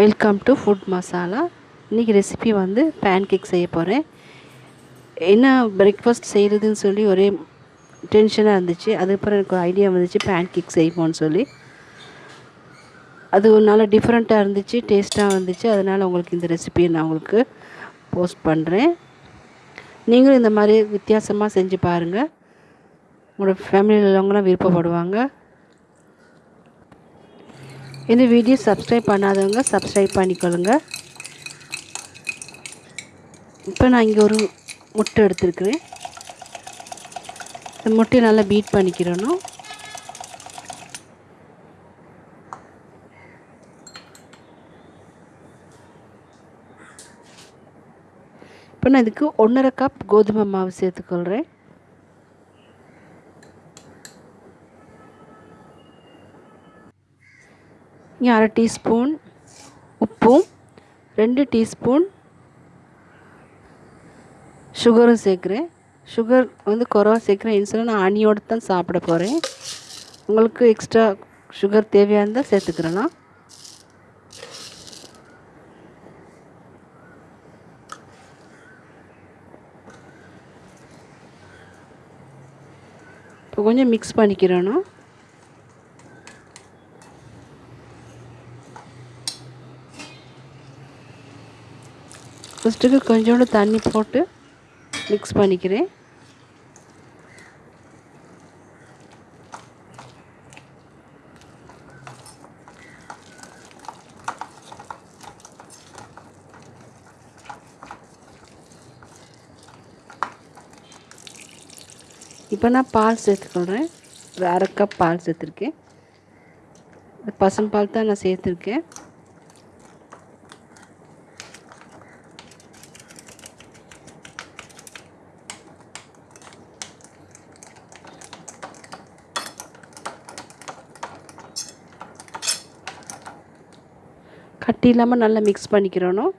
Welcome to food masala இன்றைக்கி recipe வந்து pan cake செய்ய போகிறேன் என்ன பிரேக்ஃபாஸ்ட் செய்கிறதுன்னு சொல்லி ஒரே டென்ஷனாக இருந்துச்சு. அதுக்கப்புறம் எனக்கு ஒரு ஐடியா வந்துச்சு பேன் கேக் செய்வோம்னு சொல்லி. அது ஒரு நாள் டிஃப்ரெண்ட்டாக இருந்துச்சு டேஸ்ட்டாக வந்துச்சு. அதனால் உங்களுக்கு இந்த ரெசிபியை நான் உங்களுக்கு போஸ்ட் பண்ணுறேன் நீங்களும் இந்த மாதிரி வித்தியாசமாக செஞ்சு பாருங்கள் உங்களோட ஃபேமிலியில் உள்ளவங்களாம் விருப்பப்படுவாங்க. இந்த வீடியோ சப்ஸ்கிரைப் பண்ணாதவங்க சப்ஸ்கிரைப் பண்ணிக்கொள்ளுங்க. இப்போ நான் இங்கே ஒரு முட்டை எடுத்துருக்குறேன். இந்த முட்டையை நல்லா பீட் பண்ணிக்கிறணும். இப்போ நான் இதுக்கு ஒன்றரை கப் கோதுமை மாவு சேர்த்துக்கொள்கிறேன் இங்கே அரை டீஸ்பூன் உப்பும் ரெண்டு டீஸ்பூன் சுகரும் சேர்க்குறேன். சுகர் வந்து குறவாக சேர்க்குறேன். இன்சுலின் நான் அணியோடு தான் சாப்பிட போகிறேன் உங்களுக்கு எக்ஸ்ட்ரா சுகர் தேவையாக இருந்தால் சேர்த்துக்கிறேன்னா இப்போ கொஞ்சம் மிக்ஸ் பண்ணிக்கிறேன்னா ஃபஸ்ட்டுக்கு கொஞ்சோண்டு தண்ணி போட்டு மிக்ஸ் பண்ணிக்கிறேன். இப்போ நான் பால் சேர்த்துக்கொள்கிறேன். ஒரு அரை கப் பால் சேர்த்துருக்கேன். பசும்பால் தான் நான் சேர்த்துருக்கேன். கட்டி இல்லாமல் நல்லா மிக்ஸ் பண்ணிக்கிறணும்.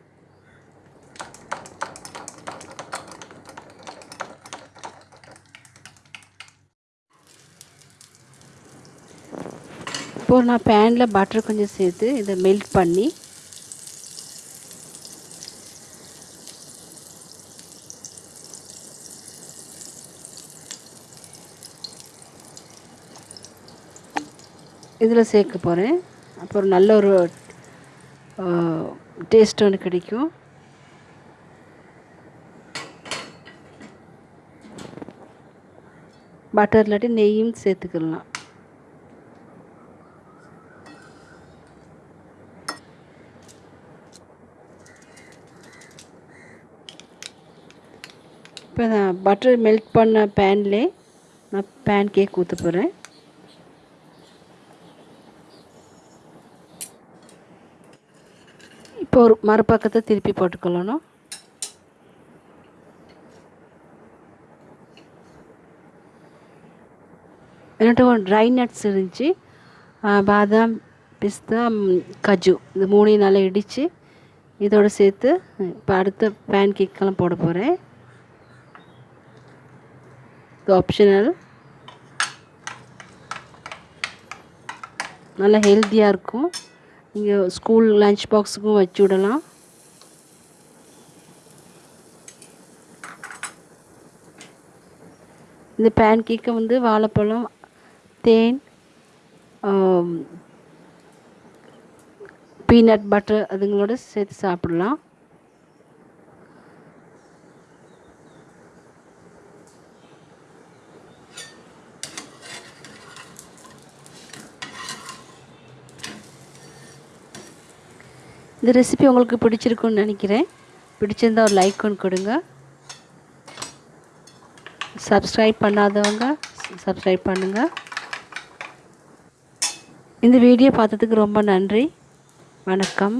இப்போது நான் பேனில் பட்டர் கொஞ்சம் சேர்த்து இதை மெல்ட் பண்ணி இதில் சேர்க்க போகிறேன் அப்புறம் நல்ல ஒரு டேஸ்ட் ஒன்று கிடைக்கும். பட்டர் இல்லாட்டி நெய்யும் சேர்த்துக்கலாம். இப்போ நான் பட்டர் மெல்ட் பண்ண பேன்லே நான் பேன் கேக் ஊற்ற போகிறேன் இப்போ ஒரு மறுபக்கத்தை திருப்பி போட்டுக்கொள்ளணும். என்கிட்ட ஒரு ட்ரை நட்ஸ் இருந்துச்சு. பாதாம் பிஸ்தா கஜு. இந்த மூணையும் நல்லா இடித்து இதோடு சேர்த்து இப்போ அடுத்த பேன் கேக்கெல்லாம் போட போகிறேன் இது ஆப்ஷனல் நல்லா ஹெல்த்தியாக இருக்கும். இங்கே ஸ்கூல் லஞ்ச் பாக்ஸுக்கும் வச்சு விடலாம். இந்த பேன் கேக்கை வந்து வாழைப்பழம் தேன் பீனட் பட்டர் அதுங்களோட சேர்த்து சாப்பிடலாம். இந்த ரெசிபி உங்களுக்கு பிடிச்சிருக்குன்னு நினைக்கிறேன். பிடிச்சிருந்தா ஒரு லைக் ஒன்று கொடுங்க. சப்ஸ்கிரைப் பண்ணாதவங்க சப்ஸ்கிரைப் பண்ணுங்கள் இந்த வீடியோ பார்த்ததுக்கு ரொம்ப நன்றி. வணக்கம்.